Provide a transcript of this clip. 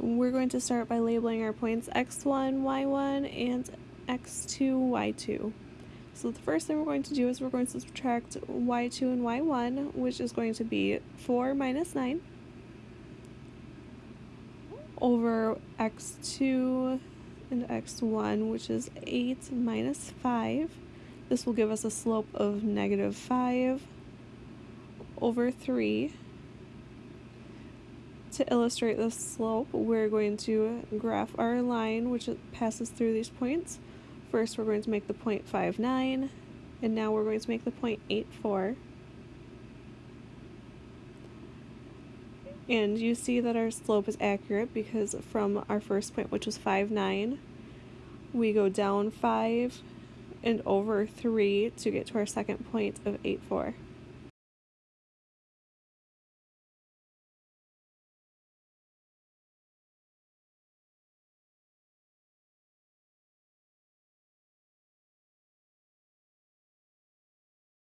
we're going to start by labeling our points x1, y1, and x2, y2. So the first thing we're going to do is we're going to subtract y2 and y1, which is going to be 4 minus 9 over x2 and x1, which is 8 minus 5. This will give us a slope of negative 5 over 3. To illustrate the slope, we're going to graph our line, which passes through these points. First, we're going to make the point 5.9, and now we're going to make the point 8.4. And you see that our slope is accurate because from our first point, which was 5.9, we go down 5 and over 3 to get to our second point of 8.4.